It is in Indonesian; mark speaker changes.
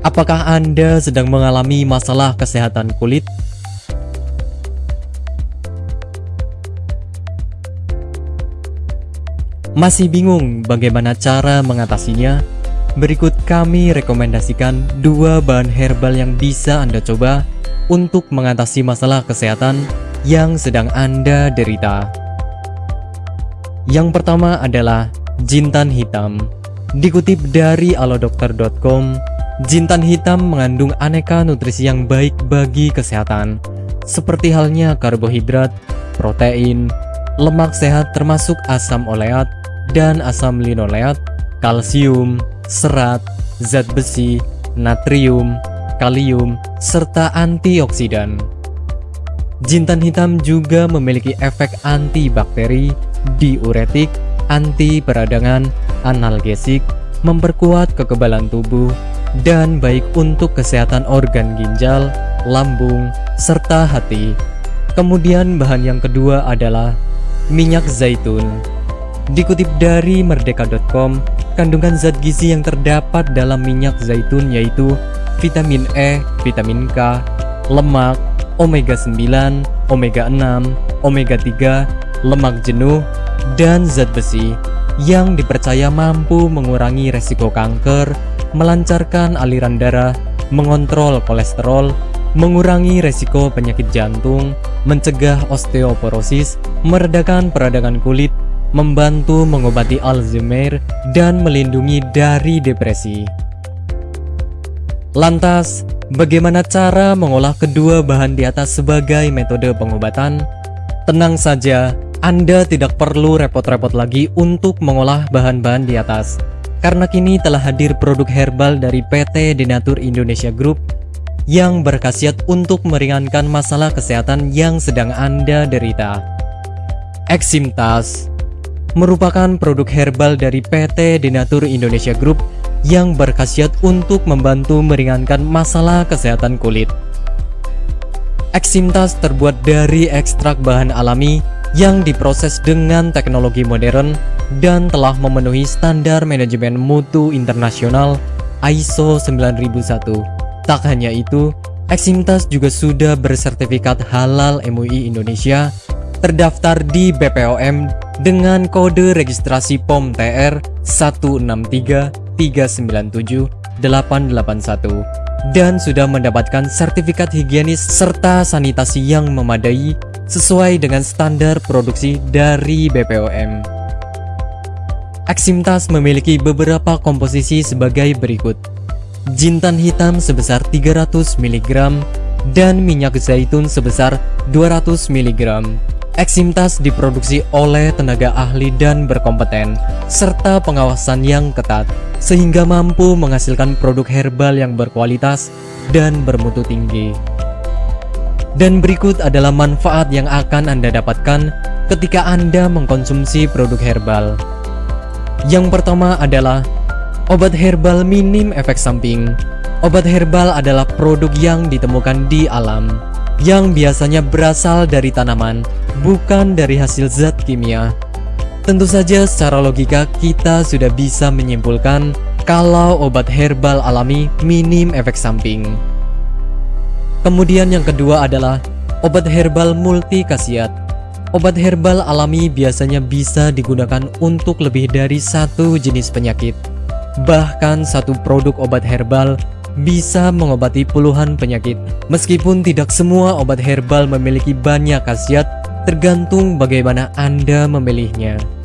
Speaker 1: Apakah Anda sedang mengalami masalah kesehatan kulit? Masih bingung bagaimana cara mengatasinya? Berikut kami rekomendasikan dua bahan herbal yang bisa Anda coba untuk mengatasi masalah kesehatan yang sedang Anda derita. Yang pertama adalah jintan hitam. Dikutip dari alodokter.com, Jintan hitam mengandung aneka nutrisi yang baik bagi kesehatan, seperti halnya karbohidrat, protein, lemak sehat termasuk asam oleat dan asam linoleat, kalsium, serat, zat besi, natrium, kalium, serta antioksidan. Jintan hitam juga memiliki efek antibakteri, diuretik, anti peradangan, analgesik, memperkuat kekebalan tubuh, dan baik untuk kesehatan organ ginjal, lambung, serta hati. Kemudian bahan yang kedua adalah minyak zaitun. Dikutip dari merdeka.com, kandungan zat gizi yang terdapat dalam minyak zaitun yaitu vitamin E, vitamin K, lemak, omega 9, omega 6, omega 3, lemak jenuh, dan zat besi yang dipercaya mampu mengurangi resiko kanker, melancarkan aliran darah, mengontrol kolesterol, mengurangi resiko penyakit jantung, mencegah osteoporosis, meredakan peradangan kulit, membantu mengobati Alzheimer, dan melindungi dari depresi. Lantas, bagaimana cara mengolah kedua bahan di atas sebagai metode pengobatan? Tenang saja, Anda tidak perlu repot-repot lagi untuk mengolah bahan-bahan di atas karena kini telah hadir produk herbal dari PT Denatur Indonesia Group yang berkhasiat untuk meringankan masalah kesehatan yang sedang Anda derita. Eximtas merupakan produk herbal dari PT Denatur Indonesia Group yang berkhasiat untuk membantu meringankan masalah kesehatan kulit. Eximtas terbuat dari ekstrak bahan alami yang diproses dengan teknologi modern dan telah memenuhi standar manajemen mutu internasional ISO 9001. Tak hanya itu, Eximtas juga sudah bersertifikat halal MUI Indonesia, terdaftar di BPOM dengan kode registrasi POM TR 163397881 dan sudah mendapatkan sertifikat higienis serta sanitasi yang memadai sesuai dengan standar produksi dari BPOM. Aksimtas memiliki beberapa komposisi sebagai berikut. Jintan hitam sebesar 300 mg dan minyak zaitun sebesar 200 mg. Eksimtas diproduksi oleh tenaga ahli dan berkompeten, serta pengawasan yang ketat, sehingga mampu menghasilkan produk herbal yang berkualitas dan bermutu tinggi. Dan berikut adalah manfaat yang akan Anda dapatkan ketika Anda mengkonsumsi produk herbal. Yang pertama adalah obat herbal minim efek samping. Obat herbal adalah produk yang ditemukan di alam, yang biasanya berasal dari tanaman, bukan dari hasil zat kimia. Tentu saja secara logika kita sudah bisa menyimpulkan kalau obat herbal alami minim efek samping. Kemudian yang kedua adalah obat herbal multi khasiat. Obat herbal alami biasanya bisa digunakan untuk lebih dari satu jenis penyakit. Bahkan satu produk obat herbal bisa mengobati puluhan penyakit. Meskipun tidak semua obat herbal memiliki banyak khasiat, tergantung bagaimana Anda memilihnya.